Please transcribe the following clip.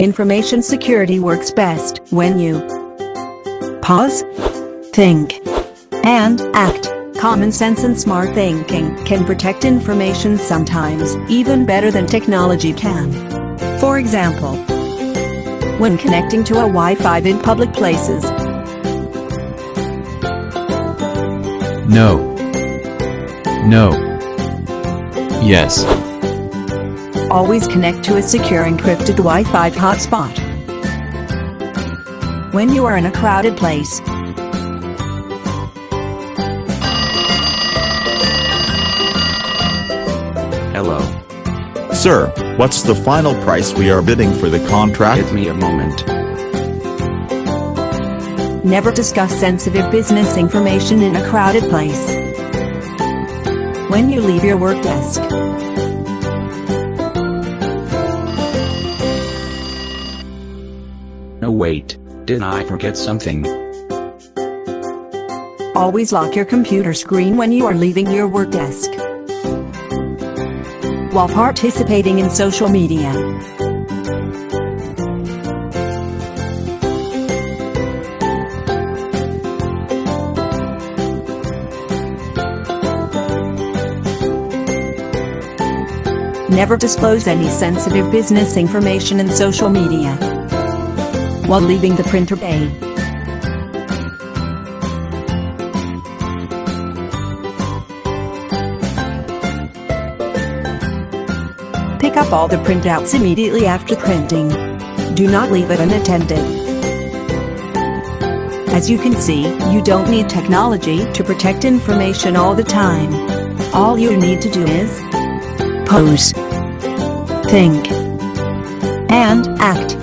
Information security works best when you pause, think, and act. Common sense and smart thinking can protect information sometimes even better than technology can. For example, when connecting to a Wi-Fi in public places, No. No. Yes. Always connect to a secure encrypted Wi-Fi hotspot. When you are in a crowded place, Hello. Sir, what's the final price we are bidding for the contract? Give me a moment. never discuss sensitive business information in a crowded place. When you leave your work desk, wait, did I forget something? always lock your computer screen when you are leaving your work desk. While participating in social media, never disclose any sensitive business information in social media. While leaving the printer bay, Pick up all the printouts immediately after printing. Do not leave it unattended. As you can see, you don't need technology to protect information all the time. All you need to do is pose, think, and act.